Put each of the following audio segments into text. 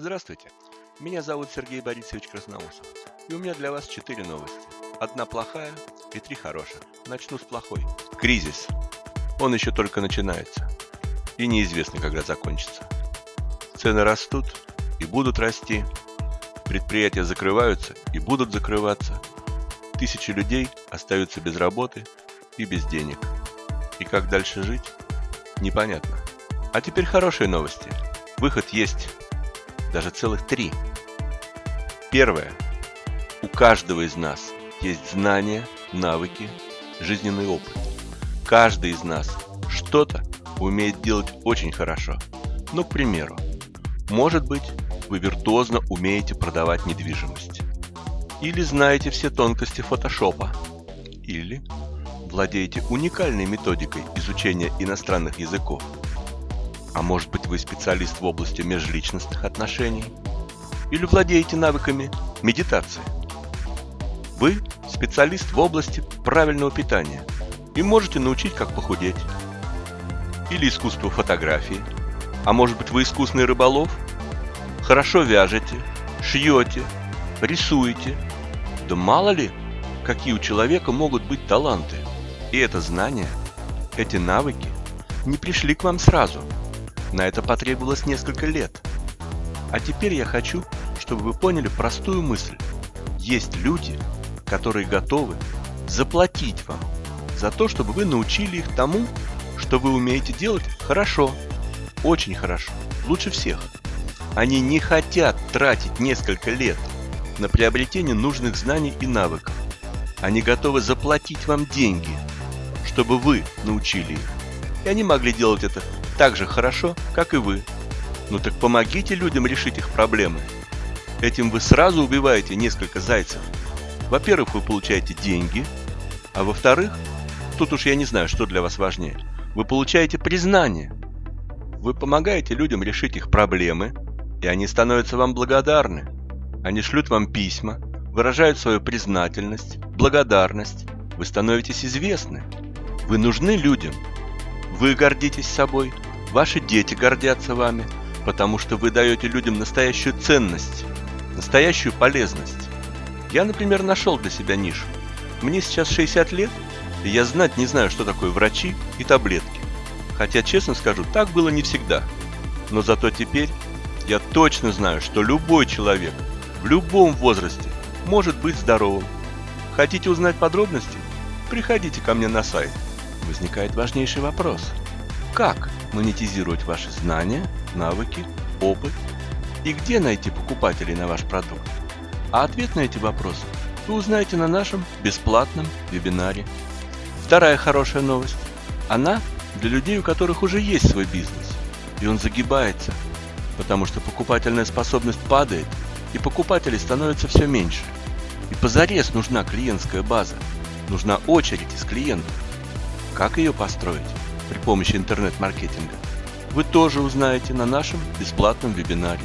Здравствуйте, меня зовут Сергей Борисович Красноусов, и у меня для вас четыре новости. Одна плохая и три хороших. Начну с плохой. Кризис. Он еще только начинается. И неизвестно, когда закончится. Цены растут и будут расти. Предприятия закрываются и будут закрываться. Тысячи людей остаются без работы и без денег. И как дальше жить? Непонятно. А теперь хорошие новости. Выход есть. Даже целых три. Первое. У каждого из нас есть знания, навыки, жизненный опыт. Каждый из нас что-то умеет делать очень хорошо. Ну, к примеру, может быть, вы виртуозно умеете продавать недвижимость. Или знаете все тонкости фотошопа. Или владеете уникальной методикой изучения иностранных языков – а может быть вы специалист в области межличностных отношений? Или владеете навыками медитации? Вы специалист в области правильного питания и можете научить, как похудеть. Или искусство фотографии. А может быть вы искусный рыболов? Хорошо вяжете, шьете, рисуете. Да мало ли, какие у человека могут быть таланты. И это знание, эти навыки не пришли к вам сразу – на это потребовалось несколько лет. А теперь я хочу, чтобы вы поняли простую мысль. Есть люди, которые готовы заплатить вам за то, чтобы вы научили их тому, что вы умеете делать хорошо, очень хорошо, лучше всех. Они не хотят тратить несколько лет на приобретение нужных знаний и навыков. Они готовы заплатить вам деньги, чтобы вы научили их. И они могли делать это так же хорошо, как и вы. Ну так помогите людям решить их проблемы. Этим вы сразу убиваете несколько зайцев. Во-первых, вы получаете деньги, а во-вторых, тут уж я не знаю, что для вас важнее, вы получаете признание. Вы помогаете людям решить их проблемы, и они становятся вам благодарны. Они шлют вам письма, выражают свою признательность, благодарность. Вы становитесь известны. Вы нужны людям. Вы гордитесь собой, Ваши дети гордятся вами, потому что вы даете людям настоящую ценность, настоящую полезность. Я, например, нашел для себя нишу. Мне сейчас 60 лет, и я знать не знаю, что такое врачи и таблетки. Хотя, честно скажу, так было не всегда. Но зато теперь я точно знаю, что любой человек в любом возрасте может быть здоровым. Хотите узнать подробности? Приходите ко мне на сайт. Возникает важнейший вопрос. Как монетизировать ваши знания, навыки, опыт и где найти покупателей на ваш продукт? А ответ на эти вопросы вы узнаете на нашем бесплатном вебинаре. Вторая хорошая новость. Она для людей, у которых уже есть свой бизнес, и он загибается, потому что покупательная способность падает, и покупателей становится все меньше. И позарез нужна клиентская база, нужна очередь из клиентов. Как ее построить? При помощи интернет-маркетинга, вы тоже узнаете на нашем бесплатном вебинаре.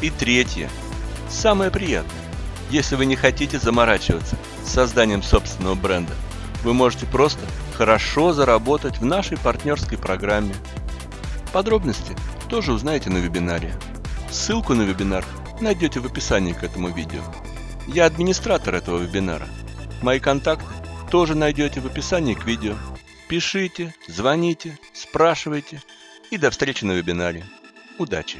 И третье, самое приятное, если вы не хотите заморачиваться с созданием собственного бренда, вы можете просто хорошо заработать в нашей партнерской программе. Подробности тоже узнаете на вебинаре. Ссылку на вебинар найдете в описании к этому видео. Я администратор этого вебинара. Мои контакты тоже найдете в описании к видео. Пишите, звоните, спрашивайте и до встречи на вебинаре. Удачи!